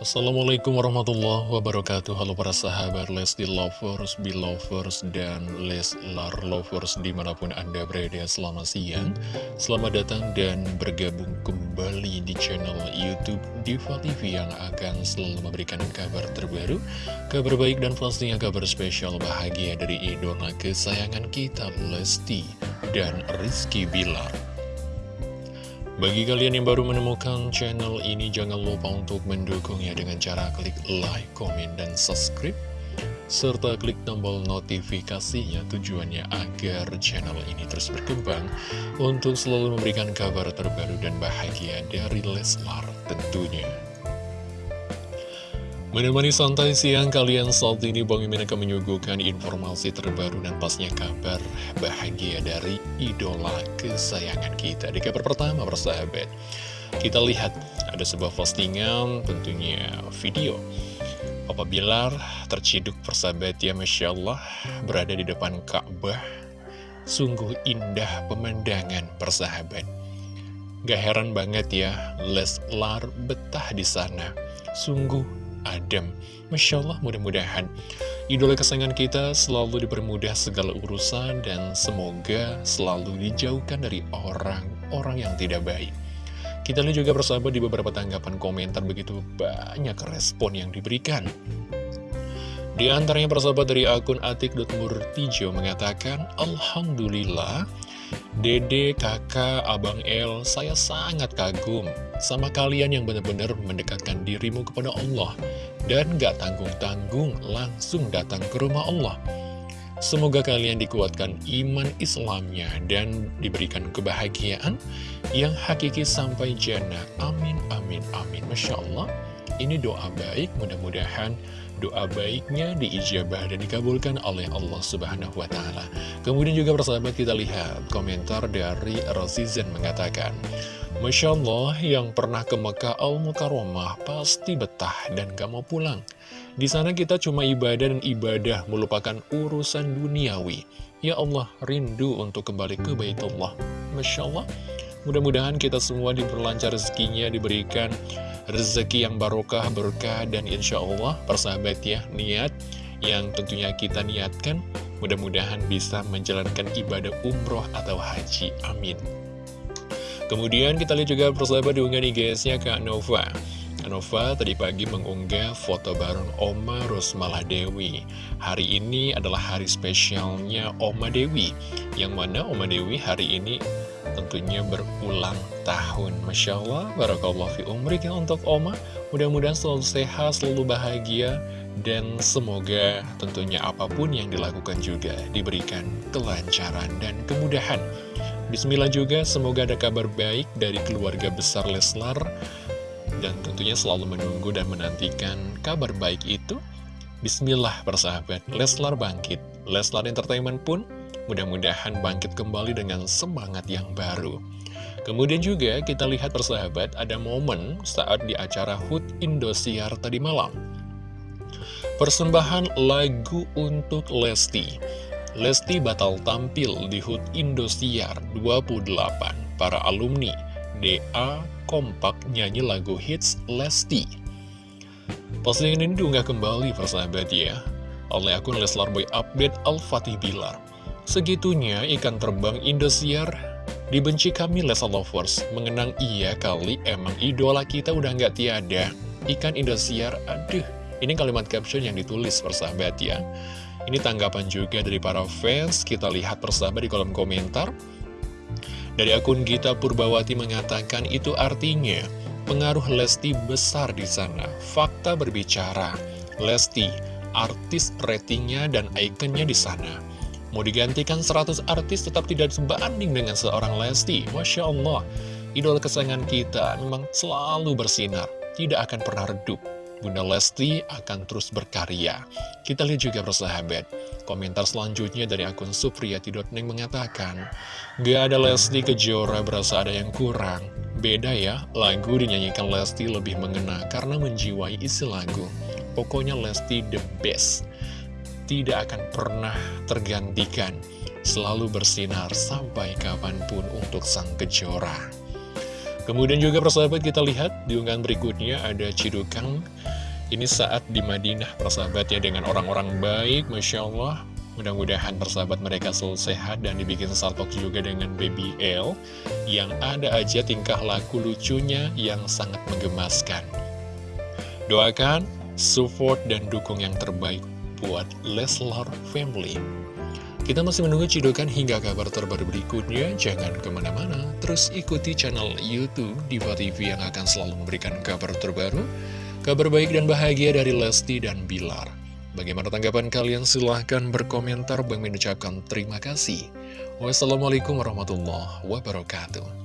Assalamualaikum warahmatullahi wabarakatuh. Halo para sahabat Lesti Lovers, Belovers, dan Leslar Lovers di mana pun anda berada. Selamat siang Selamat datang dan bergabung kembali di channel Youtube Diva TV yang akan selalu memberikan kabar terbaru Kabar baik dan pastinya kabar spesial bahagia dari idola kesayangan kita Lesti dan Rizky Bilar bagi kalian yang baru menemukan channel ini, jangan lupa untuk mendukungnya dengan cara klik like, komen, dan subscribe. Serta klik tombol notifikasinya tujuannya agar channel ini terus berkembang untuk selalu memberikan kabar terbaru dan bahagia dari Leslar tentunya. Menemani santai siang kalian saat ini Bang Mimin akan menyuguhkan informasi terbaru dan pasnya kabar bahagia dari idola kesayangan kita. Di kabar pertama persahabat Kita lihat ada sebuah postingan tentunya video. Papa Bilar terciduk persahabat ya Masya Allah Berada di depan Ka'bah. Sungguh indah pemandangan persahabat. Gak heran banget ya Leslar betah di sana. Sungguh Adam. Masya Allah mudah-mudahan idola kesayangan kita selalu dipermudah segala urusan dan semoga selalu dijauhkan dari orang-orang yang tidak baik. Kita lihat juga persahabat di beberapa tanggapan komentar begitu banyak respon yang diberikan. Di antaranya persahabat dari akun atik.murtijo mengatakan, Alhamdulillah, Dede, kakak, abang El, saya sangat kagum sama kalian yang benar-benar mendekatkan dirimu kepada Allah dan gak tanggung-tanggung langsung datang ke rumah Allah. Semoga kalian dikuatkan iman Islamnya dan diberikan kebahagiaan yang hakiki sampai jannah. Amin, amin, amin. Masya Allah, ini doa baik, mudah-mudahan doa baiknya diijabah dan dikabulkan oleh Allah Subhanahu wa Ta'ala. Kemudian juga persahabat, kita lihat komentar dari Rosizen mengatakan, Masya Allah, yang pernah ke Mekah Al-Mukarramah pasti betah dan gak mau pulang. Di sana kita cuma ibadah dan ibadah melupakan urusan duniawi. Ya Allah, rindu untuk kembali ke Baitullah. Masya Allah, mudah-mudahan kita semua diperlancar rezekinya, diberikan rezeki yang barokah, berkah, dan insya Allah persahabat ya, niat yang tentunya kita niatkan, mudah-mudahan bisa menjalankan ibadah umroh atau haji. Amin. Kemudian kita lihat juga persahabat diunggah nih guysnya Kak Nova. Nova tadi pagi mengunggah foto bareng Oma Rosmalah Dewi. Hari ini adalah hari spesialnya Oma Dewi. Yang mana Oma Dewi hari ini tentunya berulang tahun. Masya Allah, Barakallah fi umrik ya untuk Oma. Mudah-mudahan selalu sehat, selalu bahagia Dan semoga tentunya apa pun yang dilakukan juga diberikan kelancaran dan kemudahan. Bismillah juga semoga ada kabar baik dari keluarga besar Leslar Dan tentunya selalu menunggu dan menantikan kabar baik itu. Bismillah persahabat, Leslar bangkit. Leslar Entertainment pun Mudah-mudahan bangkit kembali dengan semangat yang baru. Kemudian juga kita lihat persahabat ada momen saat di acara HUT Indosiar tadi malam. Persembahan lagu untuk Lesti. Lesti batal tampil di HUT Indosiar 28. Para alumni DA kompak nyanyi lagu hits Lesti. Postingan ini diunggah kembali persahabat ya oleh akun Leslar Boy Update Al-Fatih Bilar. Segitunya ikan terbang Indosiar dibenci kami Lesa Lovers. Mengenang iya kali emang idola kita udah nggak tiada. Ikan Indosiar, aduh. Ini kalimat caption yang ditulis persahabat ya. Ini tanggapan juga dari para fans. Kita lihat persahabat di kolom komentar. Dari akun Gita Purbawati mengatakan itu artinya pengaruh Lesti besar di sana. Fakta berbicara, Lesti, artis ratingnya dan ikonnya di sana. Mau digantikan 100 artis tetap tidak sebanding dengan seorang Lesti. Masya Allah, idola kesayangan kita memang selalu bersinar, tidak akan pernah redup. Bunda Lesti akan terus berkarya. Kita lihat juga persahabat. Komentar selanjutnya dari akun supriyati.neng mengatakan, Gak ada Lesti kejora berasa ada yang kurang. Beda ya, lagu dinyanyikan Lesti lebih mengena karena menjiwai isi lagu. Pokoknya Lesti the best tidak akan pernah tergantikan, selalu bersinar sampai kapan pun untuk sang kejora. Kemudian juga persahabat kita lihat di unggahan berikutnya ada Cidukang. Ini saat di Madinah persahabat ya dengan orang-orang baik Masya Allah. Mudah-mudahan persahabat mereka selalu sehat dan dibikin salpok juga dengan Baby L. Yang ada aja tingkah laku lucunya yang sangat menggemaskan. Doakan, support, dan dukung yang terbaik buat Leslar Family kita masih menunggu cidukan hingga kabar terbaru berikutnya. Jangan ke mana-mana, terus ikuti channel Youtube Diva TV yang akan selalu memberikan kabar terbaru, kabar baik dan bahagia dari Lesti dan Bilar. Bagaimana tanggapan kalian? Silahkan berkomentar. Bang mengucapkan terima kasih. Wassalamualaikum warahmatullahi wabarakatuh.